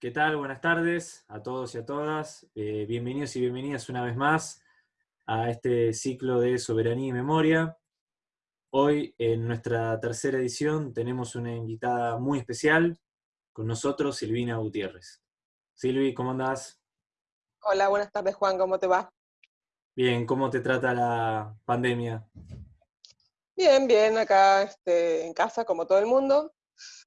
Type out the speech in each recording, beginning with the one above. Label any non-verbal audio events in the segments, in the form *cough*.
¿qué tal? Buenas tardes a todos y a todas. Eh, bienvenidos y bienvenidas una vez más a este ciclo de Soberanía y Memoria. Hoy, en nuestra tercera edición, tenemos una invitada muy especial, con nosotros Silvina Gutiérrez. Silvi, ¿cómo andás? Hola, buenas tardes Juan, ¿cómo te va? Bien, ¿cómo te trata la pandemia? Bien, bien, acá este, en casa como todo el mundo,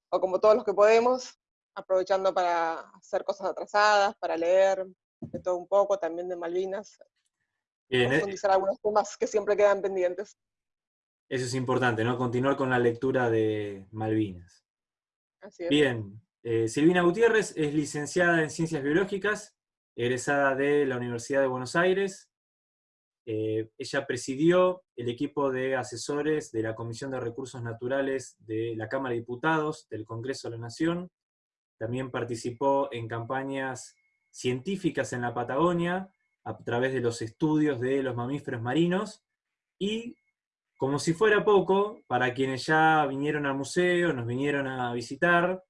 o como todos los que podemos, aprovechando para hacer cosas atrasadas, para leer de todo un poco, también de Malvinas, Bien, eh, profundizar algunos temas que siempre quedan pendientes. eso es importante, ¿no? Continuar con la lectura de Malvinas. Así es. Bien, eh, Silvina Gutiérrez es licenciada en Ciencias Biológicas, egresada de la Universidad de Buenos Aires. Eh, ella presidió el equipo de asesores de la Comisión de Recursos Naturales de la Cámara de Diputados del Congreso de la Nación. También participó en campañas científicas en la Patagonia a través de los estudios de los mamíferos marinos y como si fuera poco, para quienes ya vinieron al museo, nos vinieron a visitar,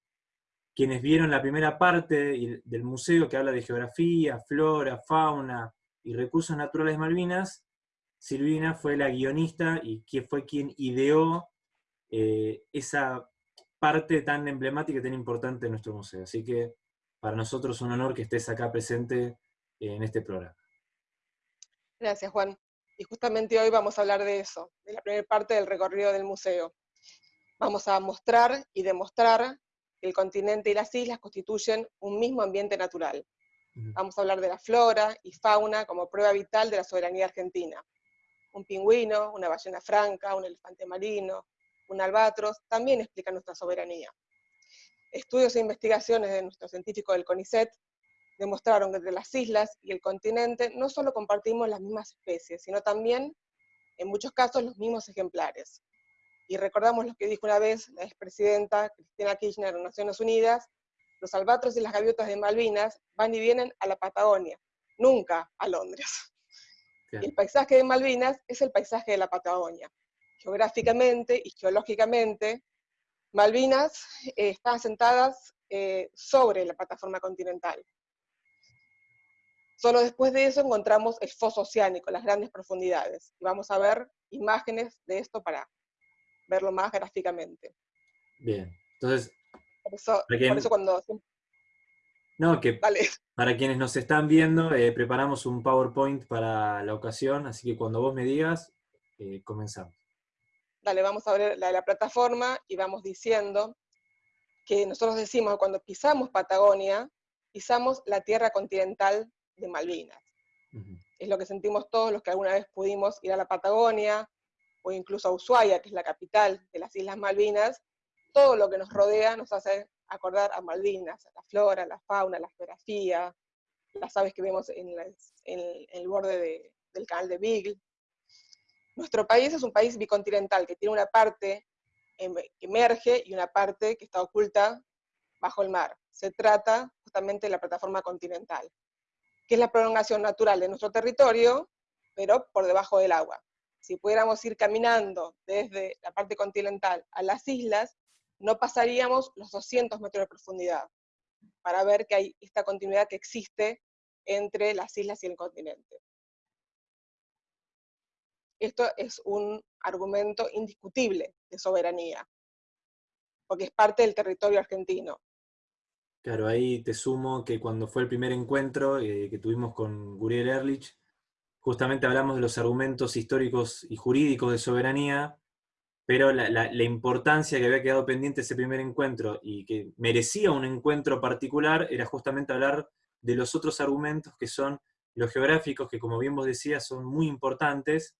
quienes vieron la primera parte del museo que habla de geografía, flora, fauna y recursos naturales Malvinas, Silvina fue la guionista y que fue quien ideó eh, esa parte tan emblemática y tan importante de nuestro museo. Así que para nosotros es un honor que estés acá presente en este programa. Gracias Juan. Y justamente hoy vamos a hablar de eso, de la primera parte del recorrido del museo. Vamos a mostrar y demostrar que el continente y las islas constituyen un mismo ambiente natural. Vamos a hablar de la flora y fauna como prueba vital de la soberanía argentina. Un pingüino, una ballena franca, un elefante marino, un albatros, también explican nuestra soberanía. Estudios e investigaciones de nuestros científicos del CONICET demostraron que entre las islas y el continente no solo compartimos las mismas especies, sino también, en muchos casos, los mismos ejemplares. Y recordamos lo que dijo una vez la expresidenta Cristina Kirchner en Naciones Unidas, los albatros y las gaviotas de Malvinas van y vienen a la Patagonia, nunca a Londres. Y el paisaje de Malvinas es el paisaje de la Patagonia. Geográficamente y geológicamente, Malvinas eh, están asentadas eh, sobre la plataforma continental. Solo después de eso encontramos el foso oceánico, las grandes profundidades. Y vamos a ver imágenes de esto para verlo más gráficamente. Bien, entonces, Por eso, por cuando... no, que Para quienes nos están viendo, eh, preparamos un PowerPoint para la ocasión, así que cuando vos me digas, eh, comenzamos. Dale, vamos a ver la, la plataforma y vamos diciendo que nosotros decimos que cuando pisamos Patagonia, pisamos la tierra continental de Malvinas. Es lo que sentimos todos los que alguna vez pudimos ir a la Patagonia o incluso a Ushuaia, que es la capital de las Islas Malvinas, todo lo que nos rodea nos hace acordar a Malvinas, a la flora, la fauna, la geografía, las aves que vemos en, las- en el- en el borde de- del canal de Beagle. Nuestro país es un país bicontinental que tiene una parte em- que emerge y una parte que está oculta bajo el mar. Se trata justamente de la plataforma continental que es la prolongación natural de nuestro territorio, pero por debajo del agua. Si pudiéramos ir caminando desde la parte continental a las islas, no pasaríamos los 200 metros de profundidad para ver que hay esta continuidad que existe entre las islas y el continente. Esto es un argumento indiscutible de soberanía, porque es parte del territorio argentino. Claro, ahí te sumo que cuando fue el primer encuentro eh, que tuvimos con Guriel Erlich, justamente hablamos de los argumentos históricos y jurídicos de soberanía, pero la, importancia que había quedado pendiente ese primer encuentro y que merecía un encuentro particular era justamente hablar de los otros argumentos que son los geográficos, que como bien vos decías son muy importantes,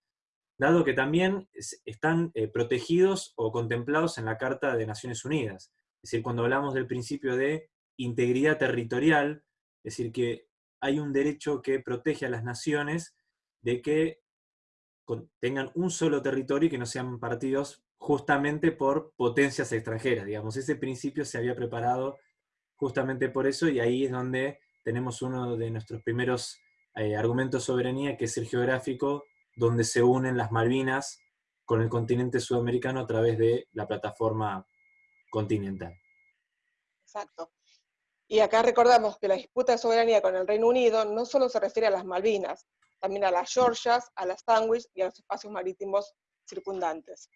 dado que también es- están eh, protegidos o contemplados en la Carta de Naciones Unidas. Es decir, cuando hablamos del principio de integridad territorial, es decir, que hay un derecho que protege a las naciones de que tengan un solo territorio y que no sean partidos justamente por potencias extranjeras, digamos. Ese principio se había preparado justamente por eso y ahí es donde tenemos uno de nuestros primeros eh, argumentos de soberanía, que es el geográfico, donde se unen las Malvinas con el continente sudamericano a través de la plataforma continental. Exacto. Y acá recordamos que la disputa de soberanía con el Reino Unido no solo se refiere a las Malvinas, también a las Georgias, a las Sandwich y a los espacios marítimos circundantes.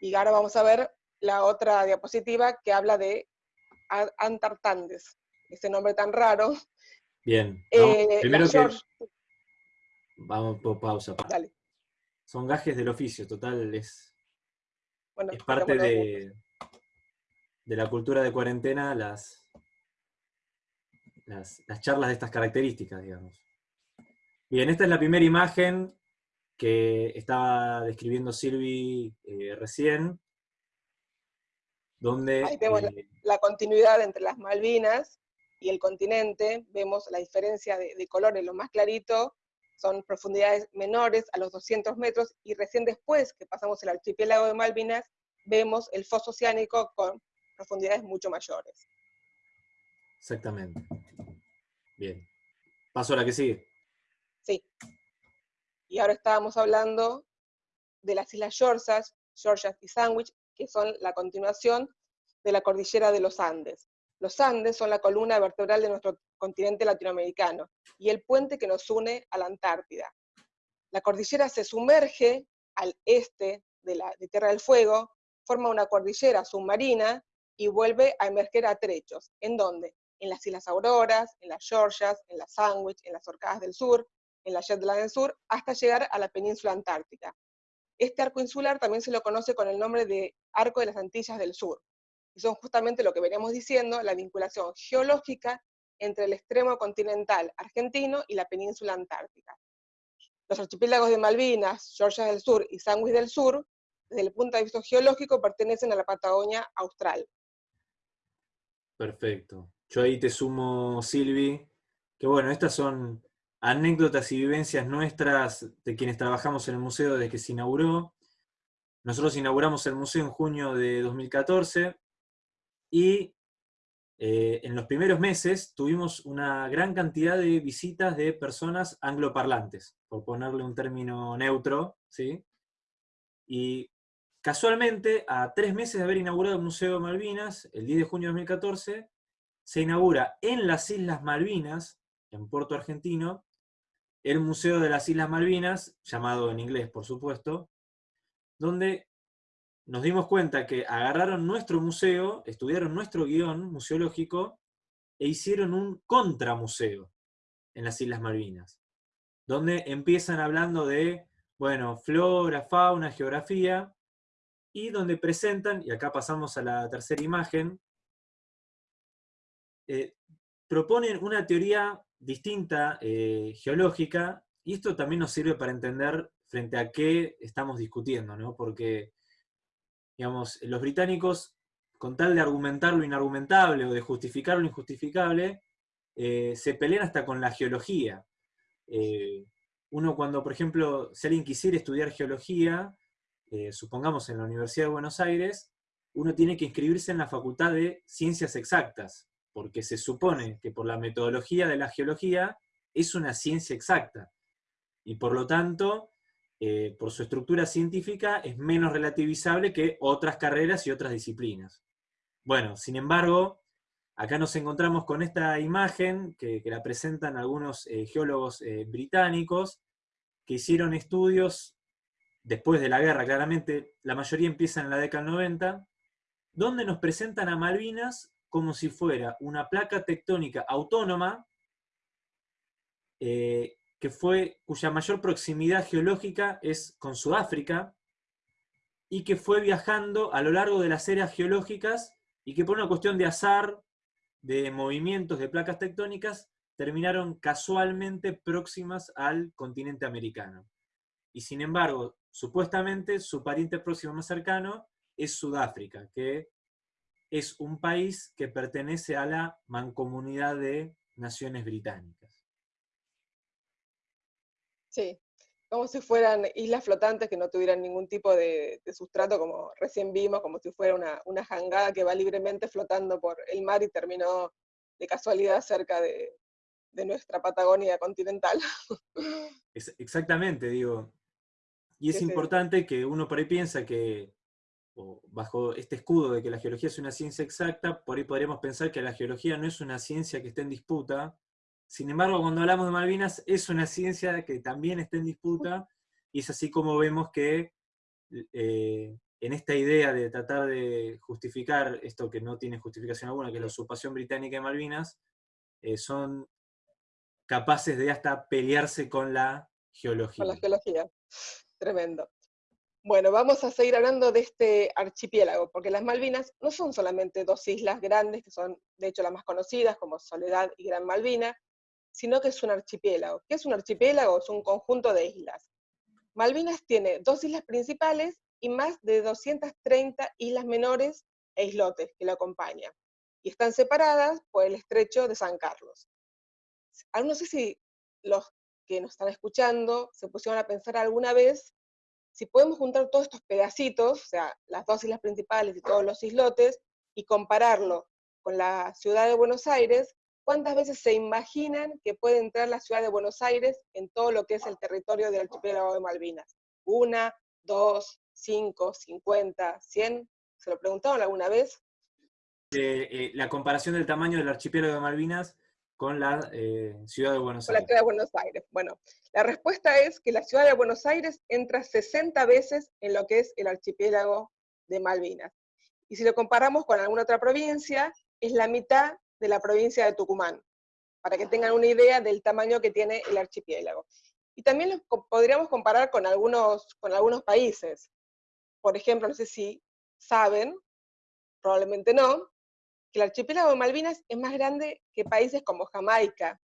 Y ahora vamos a ver la otra diapositiva que habla de Antartandes, ese nombre tan raro. Bien, eh, primero que... Vamos por pausa. Dale. Son gajes del oficio, total, es, es parte de, de la cultura de cuarentena las, las, charlas de estas características, digamos. Bien, esta es la primera imagen que estaba describiendo Silvi eh, recién, donde... Ahí vemos eh, la, continuidad entre las Malvinas y el continente, vemos la diferencia de, de colores, lo más clarito son profundidades menores a los 200 metros, y recién después que pasamos el archipiélago de Malvinas, vemos el foso oceánico con profundidades mucho mayores. Exactamente. Bien. Paso a la que sigue. Sí. Y ahora estábamos hablando de las Islas Georgias, Georgias y Sandwich, que son la continuación de la cordillera de los Andes. Los Andes son la columna vertebral de nuestro continente latinoamericano y el puente que nos une a la Antártida. La cordillera se sumerge al este de, la, Tierra del Fuego, forma una cordillera submarina y vuelve a emerger a trechos. ¿En dónde? En las Islas Auroras, en las Georgias, en las Sandwich, en las Orcadas del Sur, en la Shetland del Sur, hasta llegar a la península antártica. Este arco insular también se lo conoce con el nombre de Arco de las Antillas del Sur. Y son justamente lo que veníamos diciendo, la vinculación geológica entre el extremo continental argentino y la península antártica. Los archipiélagos de Malvinas, Georgia del Sur y Sandwich del Sur, desde el punto de vista geológico, pertenecen a la Patagonia austral. Perfecto. Yo ahí te sumo, Silvi, que bueno, estas son anécdotas y vivencias nuestras de quienes trabajamos en el museo desde que se inauguró. Nosotros inauguramos el museo en junio de 2014 y eh, en los primeros meses tuvimos una gran cantidad de visitas de personas angloparlantes, por ponerle un término neutro, ¿sí? Y Casualmente, a tres meses de haber inaugurado el Museo de Malvinas, el 10 de junio de 2014, se inaugura en las Islas Malvinas, en Puerto Argentino, el Museo de las Islas Malvinas, llamado en inglés por supuesto, donde nos dimos cuenta que agarraron nuestro museo, estudiaron nuestro guion museológico, e hicieron un contramuseo en las Islas Malvinas, donde empiezan hablando de, bueno, flora, fauna, geografía, y donde presentan, y acá pasamos a la tercera imagen, eh, proponen una teoría distinta, eh, geológica, y esto también nos sirve para entender frente a qué estamos discutiendo, ¿no? porque digamos, los británicos, con tal de argumentar lo inargumentable o de justificar lo injustificable, eh, se pelean hasta con la geología. uno cuando, por ejemplo, si alguien quisiera estudiar geología, eh, supongamos en la Universidad de Buenos Aires, uno tiene que inscribirse en la Facultad de Ciencias Exactas, porque se supone que por la metodología de la geología es una ciencia exacta, y por lo tanto, eh, por su estructura científica, es menos relativizable que otras carreras y otras disciplinas. Bueno, sin embargo, acá nos encontramos con esta imagen que, la presentan algunos eh, geólogos británicos, que hicieron estudios después de la guerra, claramente, la mayoría empieza en la década del 90, donde nos presentan a Malvinas como si fuera una placa tectónica autónoma, eh, que fue, cuya mayor proximidad geológica es con Sudáfrica, y que fue viajando a lo largo de las eras geológicas, y que por una cuestión de azar, de movimientos de placas tectónicas, terminaron casualmente próximas al continente americano. Y sin embargo, Supuestamente su pariente próximo más cercano es Sudáfrica, que es un país que pertenece a la mancomunidad de naciones británicas. Sí, como si fueran islas flotantes que no tuvieran ningún tipo de, sustrato, como recién vimos, como si fuera una, una, jangada que va libremente flotando por el mar y terminó de casualidad cerca de, de nuestra Patagonia continental. *laughs* exactamente, digo, y es importante que uno por ahí piensa que o bajo este escudo de que la geología es una ciencia exacta, por ahí podríamos pensar que la geología no es una ciencia que esté en disputa. Sin embargo, cuando hablamos de Malvinas, es una ciencia que también está en disputa, y es así como vemos que eh, en esta idea de tratar de justificar esto que no tiene justificación alguna, que es la usurpación británica de Malvinas, eh, son capaces de hasta pelearse con la geología. Con la geología. Tremendo. Bueno, vamos a seguir hablando de este archipiélago, porque las Malvinas no son solamente dos islas grandes, que son de hecho las más conocidas, como Soledad y Gran Malvina, sino que es un archipiélago. ¿Qué es un archipiélago? Es un conjunto de islas. Malvinas tiene dos islas principales y más de 230 islas menores e islotes que lo acompañan, y están separadas por el estrecho de San Carlos. Ah, no sé si los que nos están escuchando se pusieron a pensar alguna vez si podemos juntar todos estos pedacitos, o sea, las dos islas principales y todos los islotes, y compararlo con la ciudad de Buenos Aires, ¿cuántas veces se imaginan que puede entrar la ciudad de Buenos Aires en todo lo que es el territorio del archipiélago de Malvinas? ¿Una, dos, cinco, cincuenta, cien? ¿Se lo preguntaron alguna vez? Eh, la comparación del tamaño del archipiélago de Malvinas con la eh, ciudad de Buenos Aires. la ciudad de Buenos Aires. Bueno, la respuesta es que la ciudad de Buenos Aires entra 60 veces en lo que es el archipiélago de Malvinas. Y si lo comparamos con alguna otra provincia, es la mitad de la provincia de Tucumán, para que tengan una idea del tamaño que tiene el archipiélago. Y también podríamos comparar con algunos, con algunos países. Por ejemplo, no sé si saben, probablemente no, el archipiélago de Malvinas es más grande que países como Jamaica,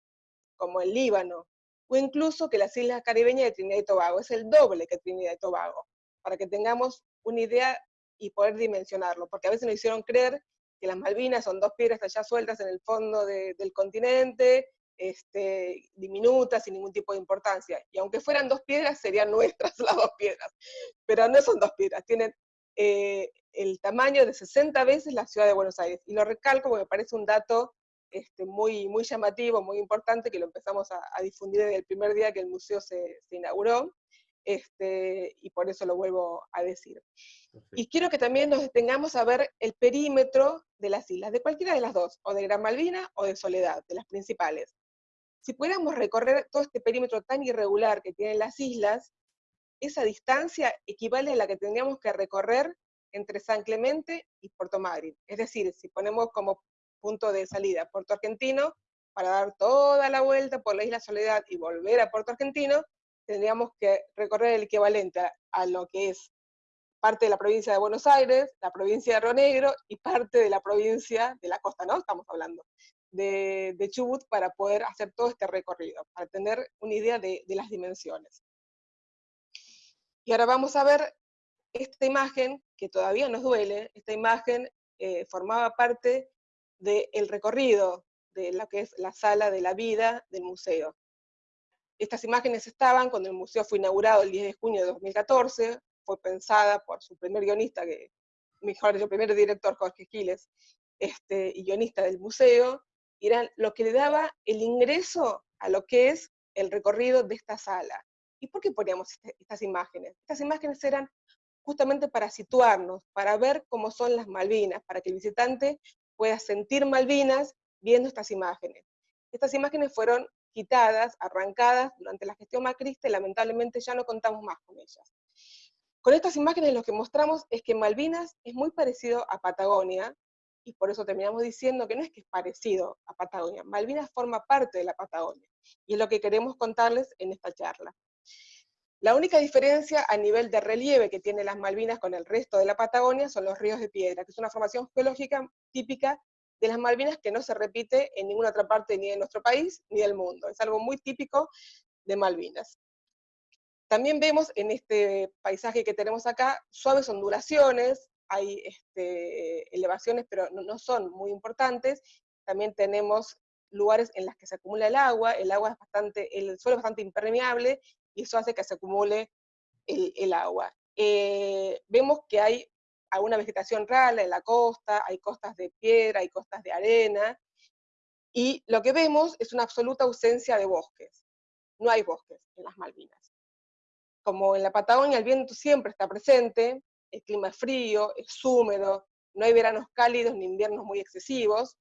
como el Líbano, o incluso que las islas caribeñas de Trinidad y Tobago. Es el doble que Trinidad y Tobago, para que tengamos una idea y poder dimensionarlo, porque a veces nos hicieron creer que las Malvinas son dos piedras allá sueltas en el fondo del continente, este, diminutas, sin ningún tipo de importancia. Y aunque fueran dos piedras, serían nuestras *laughs* las dos piedras. Pero no son dos piedras, tienen eh, el tamaño de 60 veces la ciudad de Buenos Aires. Y lo recalco porque me parece un dato este, muy, muy llamativo, muy importante, que lo empezamos a, difundir desde el primer día que el museo se, inauguró, este, y por eso lo vuelvo a decir. Y quiero que también nos detengamos a ver el perímetro de las islas, de cualquiera de las dos, o de Gran Malvina o de Soledad, de las principales. Si pudiéramos recorrer todo este perímetro tan irregular que tienen las islas, esa distancia equivale a la que tendríamos que recorrer entre San Clemente y Puerto Madryn. Es decir, si ponemos como punto de salida Puerto Argentino, para dar toda la vuelta por la isla Soledad y volver a Puerto Argentino, tendríamos que recorrer el equivalente a, lo que es parte de la provincia de Buenos Aires, la provincia de Río Negro y parte de la provincia de la costa, ¿no? Estamos hablando de, Chubut para poder hacer todo este recorrido, para tener una idea de las dimensiones. Y ahora vamos a ver esta imagen, que todavía nos duele, esta imagen eh, formaba parte del recorrido de lo que es la sala de la vida del museo. Estas imágenes estaban cuando el museo fue inaugurado el 10 de junio de 2014, fue pensada por su primer guionista, que, mejor dicho, primer director Jorge Giles, este, guionista del museo, y eran lo que le daba el ingreso a lo que es el recorrido de esta sala. ¿Y por qué poníamos este, estas imágenes? Estas imágenes eran justamente para situarnos, para ver cómo son las Malvinas, para que el visitante pueda sentir Malvinas viendo estas imágenes. Estas imágenes fueron quitadas, arrancadas durante la gestión macrista y lamentablemente ya no contamos más con ellas. Con estas imágenes lo que mostramos es que Malvinas es muy parecido a Patagonia, y por eso terminamos diciendo que no es que es parecido a Patagonia, Malvinas forma parte de la Patagonia, y es lo que queremos contarles en esta charla. La única diferencia a nivel de relieve que tiene las Malvinas con el resto de la Patagonia son los ríos de piedra, que es una formación geológica típica de las Malvinas que no se repite en ninguna otra parte ni de nuestro país ni del mundo. Es algo muy típico de Malvinas. También vemos en este paisaje que tenemos acá suaves ondulaciones, hay este, elevaciones pero no, son muy importantes. También tenemos lugares en los que se acumula el agua, el agua es bastante, el suelo es bastante impermeable y eso hace que se acumule el, agua. Eh, vemos que hay alguna vegetación rala en la costa, hay costas de piedra, hay costas de arena, y lo que vemos es una absoluta ausencia de bosques. No hay bosques en las Malvinas. Como en la Patagonia el viento siempre está presente, el clima es frío, es húmedo, no hay veranos cálidos ni inviernos muy excesivos,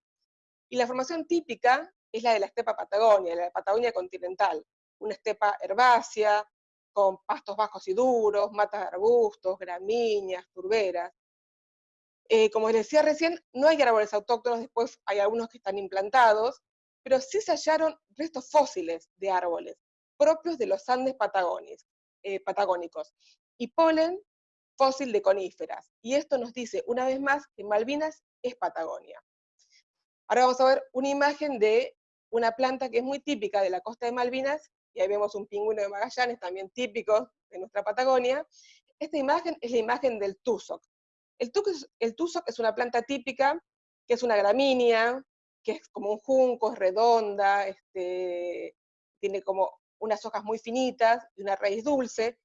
y la formación típica es la de la estepa Patagonia, la de Patagonia continental, una estepa herbácea, con pastos bajos y duros, matas de arbustos, gramíneas, turberas. Eh, como les decía recién, no hay árboles autóctonos, después hay algunos que están implantados, pero sí se hallaron restos fósiles de árboles, propios de los Andes eh, patagónicos, y polen fósil de coníferas. Y esto nos dice una vez más que Malvinas es Patagonia. Ahora vamos a ver una imagen de una planta que es muy típica de la costa de Malvinas, y ahí vemos un pingüino de Magallanes, también típico de nuestra Patagonia. Esta imagen es la imagen del tusoc. El, tusoc es una planta típica, que es una gramínea, que es como un junco, es redonda, este, tiene como unas hojas muy finitas y una raíz dulce,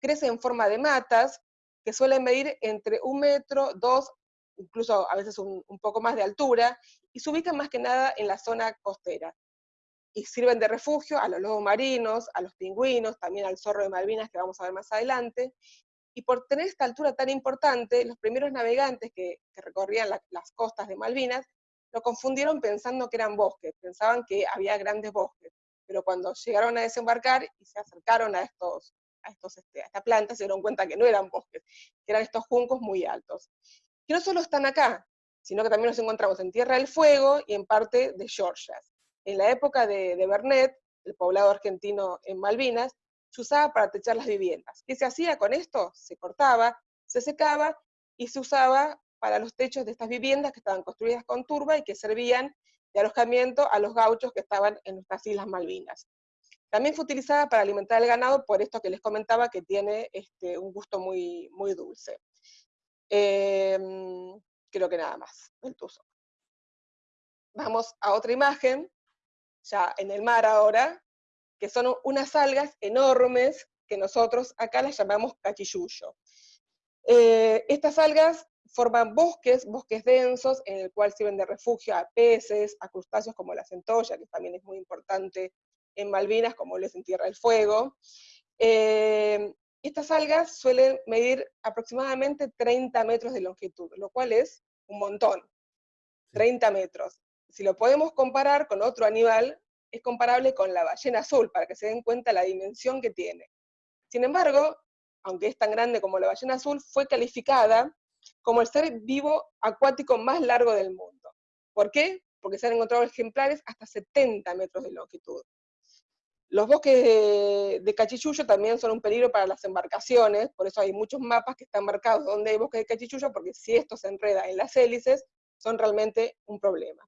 crece en forma de matas, que suelen medir entre un metro, dos, incluso a veces un, un poco más de altura, y se ubican más que nada en la zona costera y sirven de refugio a los lobos marinos, a los pingüinos, también al zorro de Malvinas que vamos a ver más adelante. Y por tener esta altura tan importante, los primeros navegantes que, recorrían las costas de Malvinas lo confundieron pensando que eran bosques, pensaban que había grandes bosques. Pero cuando llegaron a desembarcar y se acercaron a, estos, a, estos, este, esta planta, se dieron cuenta que no eran bosques, que eran estos juncos muy altos. Que no solo están acá, sino que también nos encontramos en Tierra del Fuego y en parte de Georgia en la época de, de Bernet, el poblado argentino en Malvinas, se usaba para techar las viviendas. ¿Qué se hacía con esto? Se cortaba, se secaba y se usaba para los techos de estas viviendas que estaban construidas con turba y que servían de alojamiento a los gauchos que estaban en nuestras Islas Malvinas. También fue utilizada para alimentar el ganado, por esto que les comentaba que tiene este, un gusto muy, muy dulce. Em, creo que nada más, el tuzo. Vamos a otra imagen, ya en el mar ahora, que son unas algas enormes que nosotros acá las llamamos cachilluyo. Eh, estas algas forman bosques, bosques densos, en el cual sirven de refugio a peces, a crustáceos como la centolla, que también es muy importante en Malvinas, como les en Tierra del Fuego. Eh, estas algas suelen medir aproximadamente 30 metros de longitud, lo cual es un montón, 30 metros si lo podemos comparar con otro animal, es comparable con la ballena azul, para que se den cuenta la dimensión que tiene. Sin embargo, aunque es tan grande como la ballena azul, fue calificada como el ser vivo acuático más largo del mundo. ¿Por qué? Porque se han encontrado ejemplares hasta 70 metros de longitud. Los bosques de, de también son un peligro para las embarcaciones, por eso hay muchos mapas que están marcados donde hay bosques de cachichullo, porque si esto se enreda en las hélices, son realmente un problema.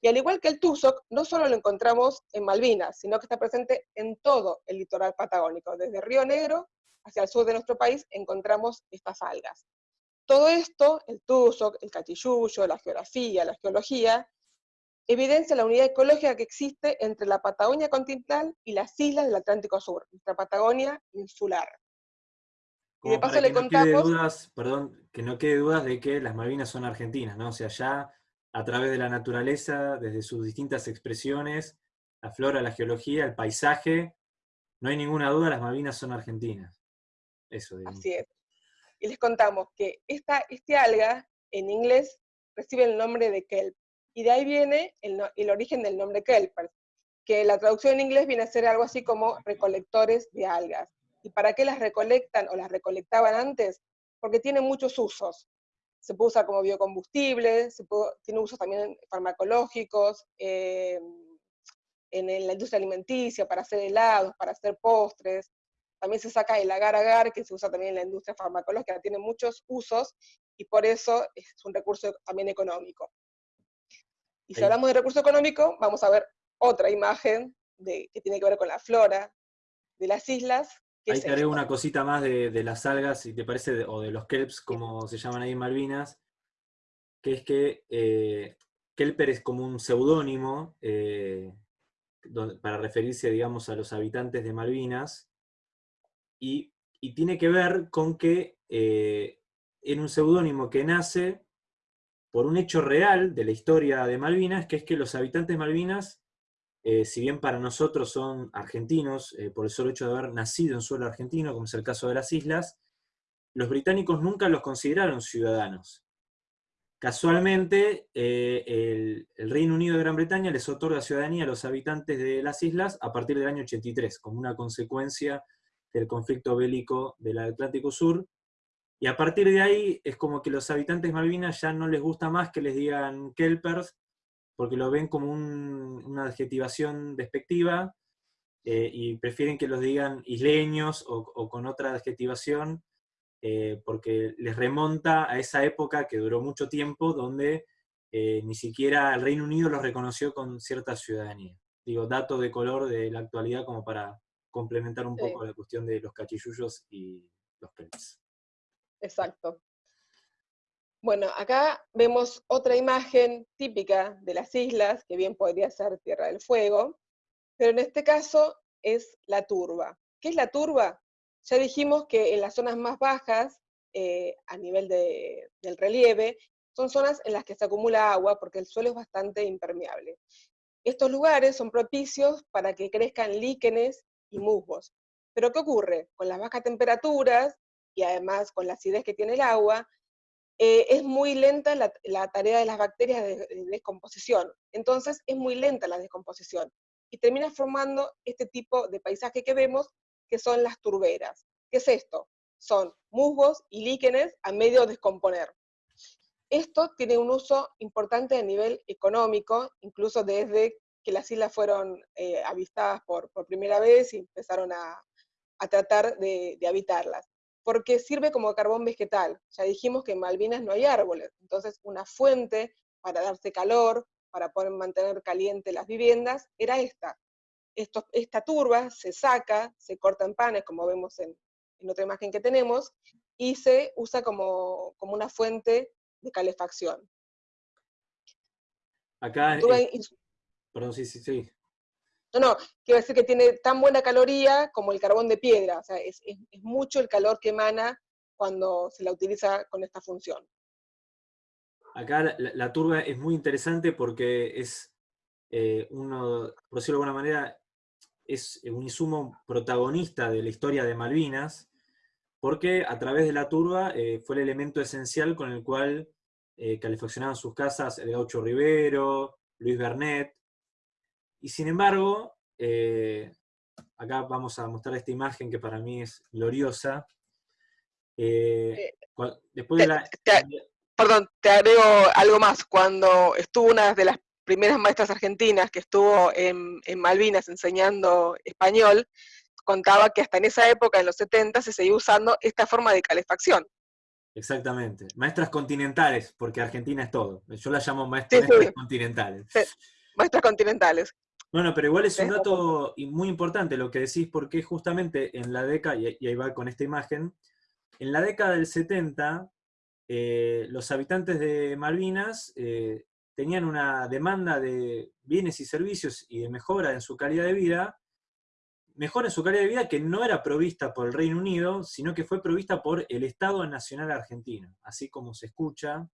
Y al igual que el tusoc, no solo lo encontramos en Malvinas, sino que está presente en todo el litoral patagónico. Desde Río Negro hacia el sur de nuestro país encontramos estas algas. Todo esto, el tusoc, el cachilluyo, la geografía, la geología, evidencia la unidad ecológica que existe entre la Patagonia continental y las islas del Atlántico Sur, nuestra Patagonia insular y de paso le contamos... dudas, perdón, que no quede dudas de que las Malvinas son argentinas, ¿no? O sea, ya a través de la naturaleza, desde sus distintas expresiones, la flora, la geología, el paisaje, no hay ninguna duda, las Malvinas son argentinas. Eso, digamos. Así es. Y les contamos que esta, este alga, en inglés, recibe el nombre de kelp. Y de ahí viene el, el origen del nombre kelp, que la traducción en inglés viene a ser algo así como recolectores de algas. ¿Y para qué las recolectan o las recolectaban antes? Porque tiene muchos usos. Se puede usar como biocombustible, se tiene usos también farmacológicos, eh, en la industria alimenticia, para hacer helados, para hacer postres. También se saca el agar-agar, que se usa también en la industria farmacológica, tiene muchos usos y por eso es un recurso también económico. Y si hablamos de recurso económico, vamos a ver otra imagen de, que tiene que ver con la flora de las islas, Ahí te haré una cosita más de, las algas, si te parece, o de los kelps, como se llaman ahí en Malvinas, que es que eh, kelper es como un seudónimo eh, para referirse, digamos, a los habitantes de Malvinas, y, tiene que ver con que eh, en un seudónimo que nace por un hecho real de la historia de Malvinas, que es que los habitantes de Malvinas eh, si bien para nosotros son argentinos, eh, por el solo hecho de haber nacido en suelo argentino, como es el caso de las islas, los británicos nunca los consideraron ciudadanos. Casualmente, eh, el, Reino Unido de Gran Bretaña les otorga ciudadanía a los habitantes de las islas a partir del año 83, como una consecuencia del conflicto bélico del Atlántico Sur, y a partir de ahí es como que los habitantes Malvinas ya no les gusta más que les digan kelpers, porque lo ven como una adjetivación despectiva, eh, y prefieren que los digan isleños o, con otra adjetivación, eh, porque les remonta a esa época que duró mucho tiempo, donde eh, ni siquiera el Reino Unido los reconoció con cierta ciudadanía. Digo, dato de color de la actualidad como para complementar un poco la cuestión de los cachillullos y los pets. Exacto. Bueno, acá vemos otra imagen típica de las islas, que bien podría ser Tierra del Fuego, pero en este caso es la turba. ¿Qué es la turba? Ya dijimos que en las zonas más bajas, eh, a nivel del relieve, son zonas en las que se acumula agua porque el suelo es bastante impermeable. Estos lugares son propicios para que crezcan líquenes y musgos. Pero ¿qué ocurre? Con las bajas temperaturas y además con la acidez que tiene el agua, eh, es muy lenta la, tarea de las bacterias de, descomposición. Entonces es muy lenta la descomposición. Y termina formando este tipo de paisaje que vemos, que son las turberas. ¿Qué es esto? Son musgos y líquenes a medio descomponer. Esto tiene un uso importante a nivel económico, incluso desde que las islas fueron eh, avistadas por, primera vez y empezaron a, tratar de habitarlas porque sirve como carbón vegetal. Ya dijimos que en Malvinas no hay árboles, entonces una fuente para darse calor, para poder mantener caliente las viviendas, era esta. esta turba se saca, se corta en panes, como vemos en, otra imagen que tenemos, y se usa como, una fuente de calefacción. Acá, perdón, sí, sí, sí. No, no, quiero decir que tiene tan buena caloría como el carbón de piedra, o sea, es, mucho el calor que emana cuando se la utiliza con esta función. Acá la, turba es muy interesante porque es eh, uno, por decirlo de alguna manera, es un insumo protagonista de la historia de Malvinas, porque a través de la turba eh, fue el elemento esencial con el cual eh, calefaccionaban sus casas el gaucho Rivero, Luis Bernet, y sin embargo, eh, acá vamos a mostrar esta imagen que para mí es gloriosa. Eh, después de la... perdón, te agrego algo más. Cuando estuvo una de las primeras maestras argentinas que estuvo en, Malvinas enseñando español, contaba que hasta en esa época, en los 70, se seguía usando esta forma de calefacción. Exactamente. Maestras continentales, porque Argentina es todo. Yo la llamo *laughs* maestras continentales. Maestras continentales. Bueno, pero igual es un dato muy importante lo que decís, porque justamente en la década, y ahí va con esta imagen, en la década del 70, eh, los habitantes de Malvinas eh, tenían una demanda de bienes y servicios y de mejora en su calidad de vida, mejora en su calidad de vida que no era provista por el Reino Unido, sino que fue provista por el Estado Nacional Argentino, así como se escucha,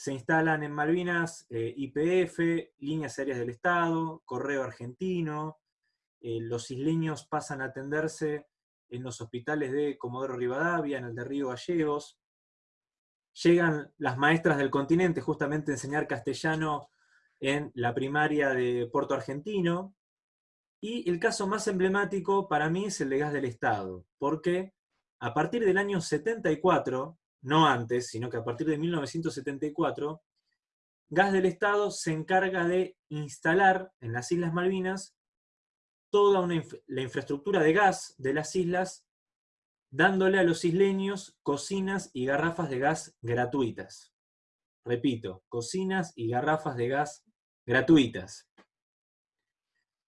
se instalan en Malvinas eh, IPF, líneas aéreas del Estado, correo argentino, eh, los isleños pasan a atenderse en los hospitales de Comodoro Rivadavia, en el de Río Gallegos, llegan las maestras del continente justamente a enseñar castellano en la primaria de Puerto Argentino, y el caso más emblemático para mí es el de gas del Estado, porque a partir del año 74, no antes, sino que a partir de 1974, Gas del Estado se encarga de instalar en las Islas Malvinas toda la infraestructura de gas de las islas, dándole a los isleños cocinas y garrafas de gas gratuitas. Repito, cocinas y garrafas de gas gratuitas.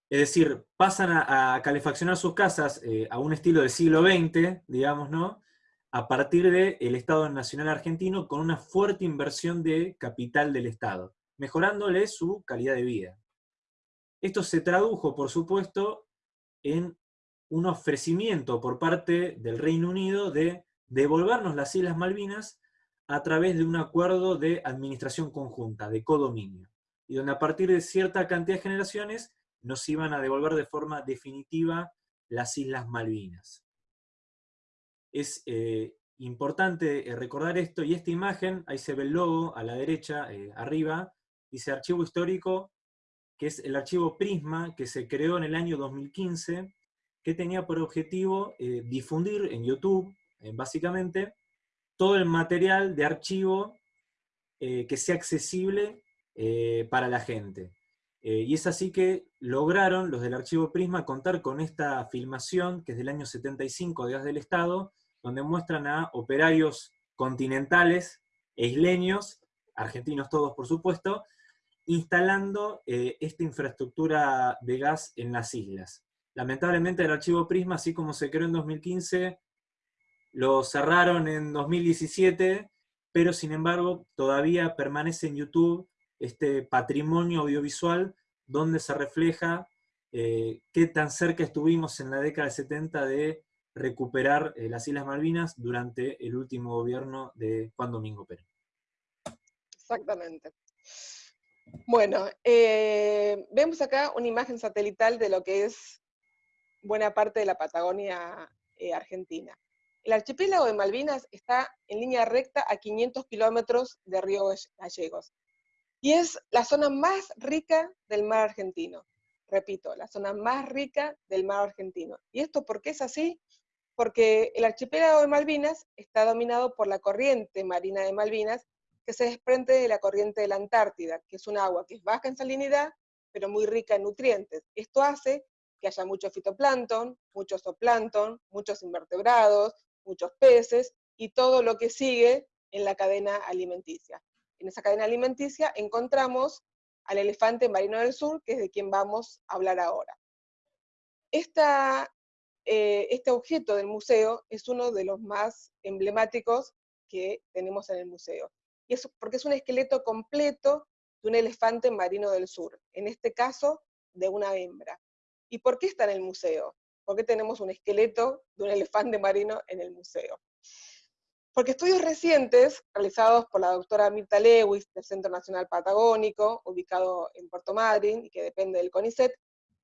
Es decir, pasan a, calefaccionar sus casas eh, a un estilo del siglo XX, digamos, ¿no? A partir del Estado Nacional Argentino con una fuerte inversión de capital del Estado, mejorándole su calidad de vida. Esto se tradujo, por supuesto, en un ofrecimiento por parte del Reino Unido de devolvernos las Islas Malvinas a través de un acuerdo de administración conjunta, de codominio, y donde a partir de cierta cantidad de generaciones nos iban a devolver de forma definitiva las Islas Malvinas es eh, importante eh, recordar esto, y esta imagen, ahí se ve el logo a la derecha, eh, arriba, dice Archivo Histórico, que es el archivo Prisma, que se creó en el año 2015, que tenía por objetivo difundir en YouTube, básicamente, todo el material de archivo que sea accesible para la gente. y es así que lograron los del archivo Prisma contar con esta filmación, que es del año 75 de Gas del Estado, donde muestran a operarios continentales isleños, argentinos todos por supuesto, instalando eh, esta infraestructura de gas en las islas. Lamentablemente el archivo Prisma, así como se creó en 2015, lo cerraron en 2017, pero sin embargo todavía permanece en YouTube este patrimonio audiovisual donde se refleja eh, qué tan cerca estuvimos en la década de 70 de recuperar eh, las Islas Malvinas durante el último gobierno de Juan Domingo Pérez. Exactamente. Bueno, eh, vemos acá una imagen satelital de lo que es buena parte de la Patagonia eh, argentina. El archipiélago de Malvinas está en línea recta a 500 kilómetros de Río Gallegos y es la zona más rica del mar argentino. Repito, la zona más rica del mar argentino. ¿Y esto por qué es así? Porque el archipiélago de Malvinas está dominado por la corriente marina de Malvinas, que se desprende de la corriente de la Antártida, que es un agua que es baja en salinidad, pero muy rica en nutrientes. Esto hace que haya mucho fitoplancton, mucho zooplancton, muchos invertebrados, muchos peces y todo lo que sigue en la cadena alimenticia. En esa cadena alimenticia encontramos al elefante marino del sur, que es de quien vamos a hablar ahora. Esta eh, este objeto del museo es uno de los más emblemáticos que tenemos en el museo. Y es porque es un esqueleto completo de un elefante marino del sur, en este caso de una hembra. ¿Y por qué está en el museo? ¿Por qué tenemos un esqueleto de un elefante marino en el museo? Porque estudios recientes, realizados por la doctora Mirta Lewis del Centro Nacional Patagónico, ubicado en Puerto Madryn y que depende del CONICET,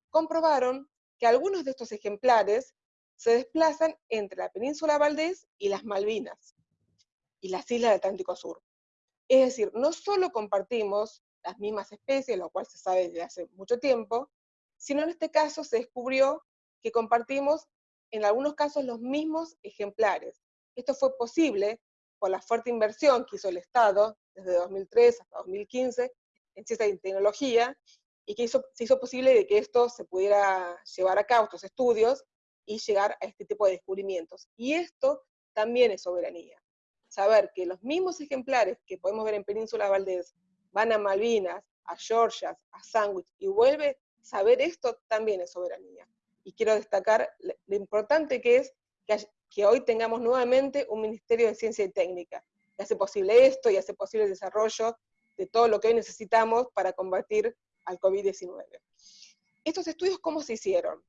comprobaron que algunos de estos ejemplares se desplazan entre la península Valdés y las Malvinas y las islas del Atlántico Sur. Es decir, no solo compartimos las mismas especies, lo cual se sabe desde hace mucho tiempo, sino en este caso se descubrió que compartimos en algunos casos los mismos ejemplares. Esto fue posible por la fuerte inversión que hizo el Estado desde 2003 hasta 2015 en ciencia y tecnología y que hizo, se hizo posible de que esto se pudiera llevar a cabo, estos estudios, y llegar a este tipo de descubrimientos. Y esto también es soberanía. Saber que los mismos ejemplares que podemos ver en Península Valdés van a Malvinas, a Georgia, a Sandwich y vuelve, saber esto también es soberanía. Y quiero destacar lo importante que es que, que hoy tengamos nuevamente un Ministerio de Ciencia y Técnica, que hace posible esto y hace posible el desarrollo de todo lo que hoy necesitamos para combatir al COVID-19. Estos estudios, ¿cómo se hicieron?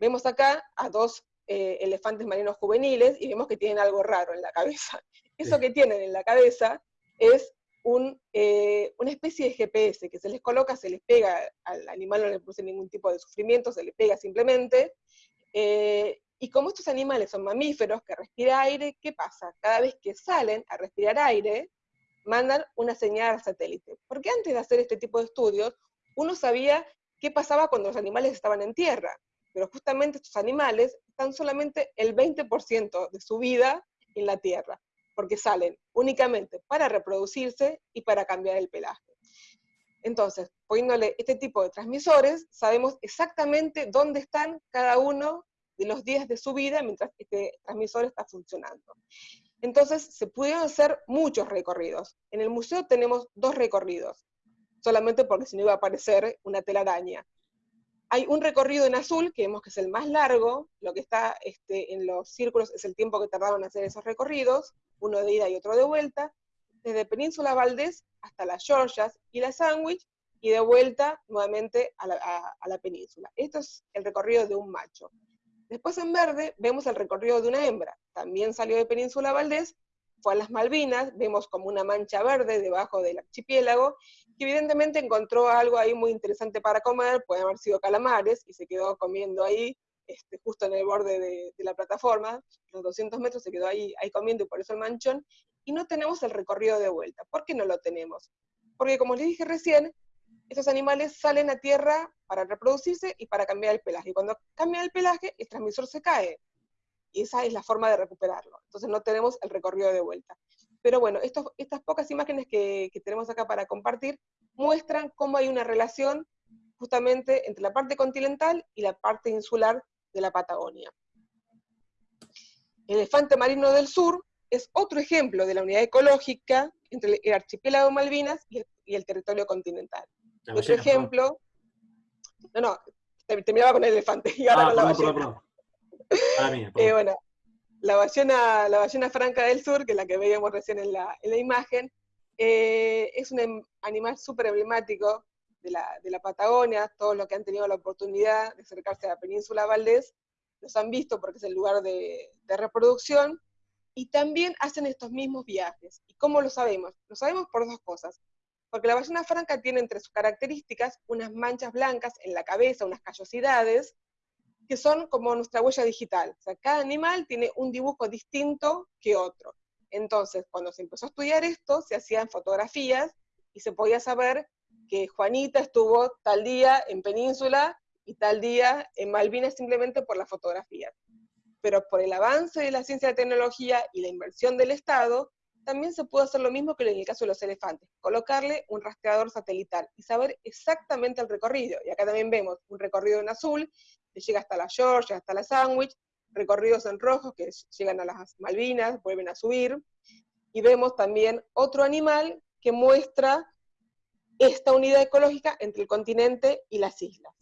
Vemos acá a dos eh, elefantes marinos juveniles y vemos que tienen algo raro en la cabeza. *laughs* Eso que tienen en la cabeza es un, eh, una especie de GPS que se les coloca, se les pega al animal, no le produce ningún tipo de sufrimiento, se le pega simplemente. Eh, y como estos animales son mamíferos que respiran aire, ¿qué pasa? Cada vez que salen a respirar aire, mandan una señal al satélite. Porque antes de hacer este tipo de estudios, uno sabía qué pasaba cuando los animales estaban en tierra, pero justamente estos animales están solamente el 20% de su vida en la tierra, porque salen únicamente para reproducirse y para cambiar el pelaje. Entonces, poniéndole este tipo de transmisores, sabemos exactamente dónde están cada uno de los días de su vida mientras este transmisor está funcionando. Entonces, se pudieron hacer muchos recorridos. En el museo tenemos dos recorridos solamente porque si no iba a aparecer una telaraña. Hay un recorrido en azul, que vemos que es el más largo, lo que está este, en los círculos es el tiempo que tardaron en hacer esos recorridos, uno de ida y otro de vuelta, desde Península Valdés hasta las Georgias y la Sandwich, y de vuelta nuevamente a la, a la península. Esto es el recorrido de un macho. Después en verde vemos el recorrido de una hembra. También salió de Península Valdés fue a las Malvinas, vemos como una mancha verde debajo del archipiélago, que evidentemente encontró algo ahí muy interesante para comer, puede haber sido calamares, y se quedó comiendo ahí este, justo en el borde de, la plataforma, los 200 metros se quedó ahí, ahí comiendo y por eso el manchón, y no tenemos el recorrido de vuelta. ¿Por qué no lo tenemos? Porque como les dije recién, estos animales salen a tierra para reproducirse y para cambiar el pelaje. Y cuando cambia el pelaje, el transmisor se cae. Y esa es la forma de recuperarlo. Entonces no tenemos el recorrido de vuelta. Pero bueno, estas pocas imágenes que, que tenemos acá para compartir muestran cómo hay una relación justamente entre la parte continental y la parte insular de la Patagonia. El elefante marino del sur es otro ejemplo de la unidad ecológica entre el archipiélago Malvinas y el, territorio continental. otro ejemplo, no, no, terminaba con el elefante y ahora ah, con la ballena. *laughs* Eh, bueno, la ballena, la ballena franca del sur, que es la que veíamos recién en la, imagen, eh, es un em, animal súper emblemático de la, de la, Patagonia, todos los que han tenido la oportunidad de acercarse a la península Valdés, los han visto porque es el lugar de, de reproducción, y también hacen estos mismos viajes. ¿Y cómo lo sabemos? Lo sabemos por dos cosas. Porque la ballena franca tiene entre sus características unas manchas blancas en la cabeza, unas callosidades, que son como nuestra huella digital. Cada animal tiene un dibujo distinto que otro. Entonces, cuando se empezó a estudiar esto, se hacían fotografías y se podía saber que Juanita estuvo tal día en Península y tal día en Malvinas simplemente por las fotografías pero por el avance de la ciencia de tecnología y la inversión del Estado, también se pudo hacer lo mismo que en el caso de los elefantes, colocarle un rastreador satelital y saber exactamente el recorrido. Y acá también vemos un recorrido en azul, que llega hasta la Georgia, hasta la Sandwich, recorridos en rojo que llegan a las Malvinas, vuelven a subir, y vemos también otro animal que muestra esta unidad ecológica entre el continente y las islas.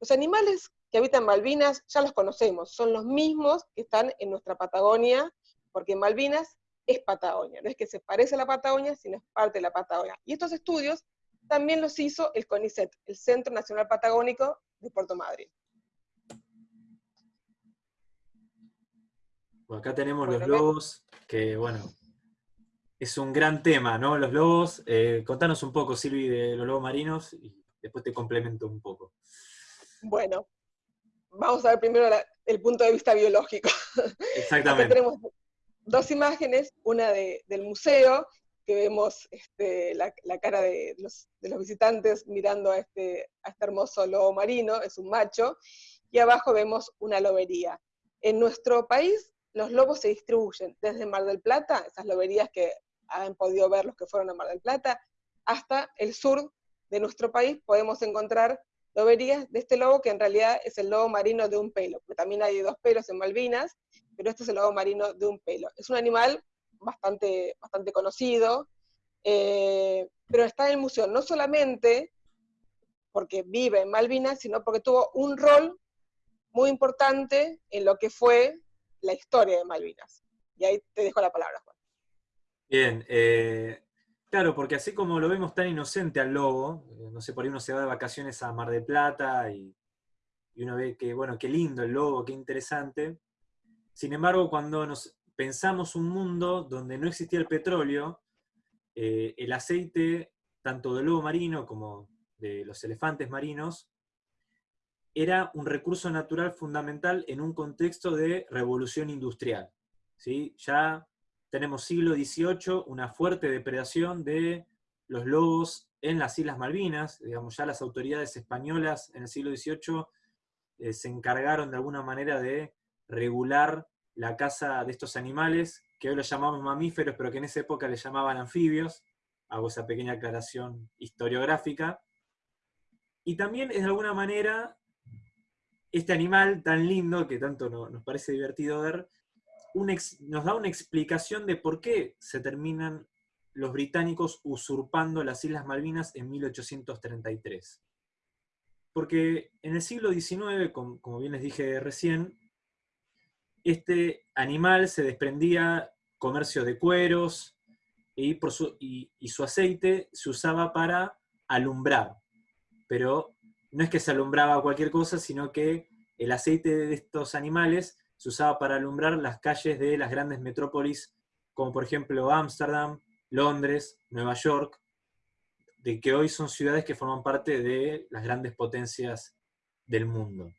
Los animales que habitan Malvinas ya los conocemos, son los mismos que están en nuestra Patagonia, porque Malvinas es Patagonia, no es que se parece a la Patagonia, sino es parte de la Patagonia. Y estos estudios también los hizo el CONICET, el Centro Nacional Patagónico de Puerto Madryn. Acá tenemos los lobos, que bueno, es un gran tema, ¿no? Los lobos. Eh, contanos un poco, Silvi, de los lobos marinos y después te complemento un poco. Bueno, vamos a ver primero el punto de vista biológico. *laughs* Exactamente. tenemos dos imágenes, una del museo, que vemos este, la, cara de los, visitantes mirando a este, a este hermoso lobo marino, es un macho, y abajo vemos una lobería. En nuestro país, los lobos se distribuyen desde Mar del Plata, esas loberías que han podido ver los que fueron a Mar del Plata, hasta el sur de nuestro país podemos encontrar lo verías de este lobo que en realidad es el lobo marino de un pelo, porque también hay dos pelos en Malvinas, pero este es el lobo marino de un pelo. Es un animal bastante, bastante conocido, eh, pero está en el museo no solamente porque vive en Malvinas, sino porque tuvo un rol muy importante en lo que fue la historia de Malvinas. Y ahí te dejo la palabra, Juan. Bien, eh, Claro, porque así como lo vemos tan inocente al lobo, eh, no sé, por ahí uno se va de vacaciones a Mar del Plata y, uno ve que, bueno, qué lindo el lobo, qué interesante. Sin embargo, cuando nos pensamos un mundo donde no existía el petróleo, eh, el aceite, tanto del lobo marino como de los elefantes marinos, era un recurso natural fundamental en un contexto de revolución industrial. ¿sí? Ya tenemos siglo XVIII, una fuerte depredación de los lobos en las Islas Malvinas, digamos, ya las autoridades españolas en el siglo XVIII eh, se encargaron de alguna manera de regular la caza de estos animales, que hoy los llamamos mamíferos, pero que en esa época les llamaban anfibios, hago esa pequeña aclaración historiográfica, y también es de alguna manera este animal tan lindo, que tanto nos parece divertido ver, nos da una explicación de por qué se terminan los británicos usurpando las Islas Malvinas en 1833. Porque en el siglo XIX, como bien les dije recién, este animal se desprendía comercio de cueros y, su, y, su aceite se usaba para alumbrar. Pero no es que se alumbraba cualquier cosa, sino que el aceite de estos animales se usaba para alumbrar las calles de las grandes metrópolis, como por ejemplo Ámsterdam, Londres, Nueva York, de que hoy son ciudades que forman parte de las grandes potencias del mundo.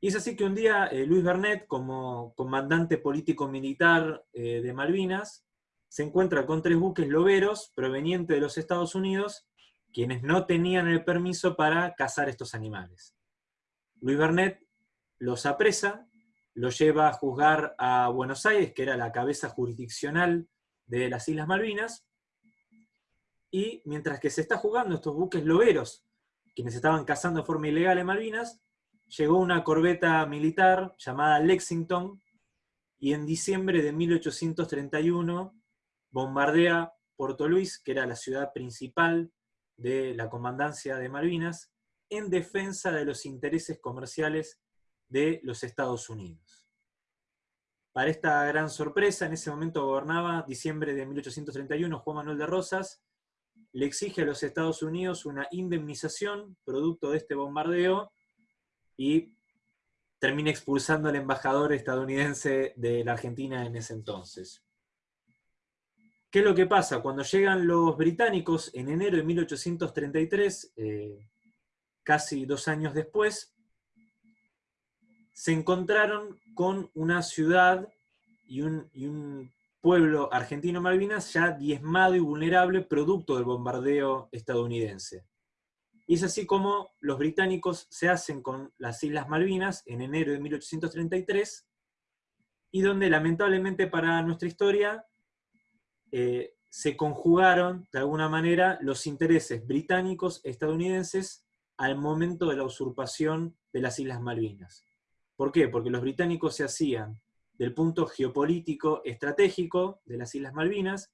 Y es así que un día eh, Luis Bernet, como comandante político-militar eh, de Malvinas, se encuentra con tres buques loberos provenientes de los Estados Unidos, quienes no tenían el permiso para cazar estos animales. Luis Bernet los apresa, los lleva a juzgar a Buenos Aires, que era la cabeza jurisdiccional de las Islas Malvinas, y mientras que se está jugando estos buques loberos, quienes estaban cazando de forma ilegal en Malvinas, llegó una corbeta militar llamada Lexington, y en diciembre de 1831 bombardea Puerto Luis, que era la ciudad principal de la comandancia de Malvinas, en defensa de los intereses comerciales de los Estados Unidos. Para esta gran sorpresa, en ese momento gobernaba, diciembre de 1831, Juan Manuel de Rosas, le exige a los Estados Unidos una indemnización producto de este bombardeo y termina expulsando al embajador estadounidense de la Argentina en ese entonces. ¿Qué es lo que pasa? Cuando llegan los británicos en enero de 1833, eh, casi dos años después, se encontraron con una ciudad y un, y un pueblo argentino Malvinas ya diezmado y vulnerable producto del bombardeo estadounidense. Y es así como los británicos se hacen con las Islas Malvinas en enero de 1833, y donde lamentablemente para nuestra historia eh, se conjugaron de alguna manera los intereses británicos estadounidenses al momento de la usurpación de las Islas Malvinas. ¿Por qué? Porque los británicos se hacían del punto geopolítico estratégico de las Islas Malvinas,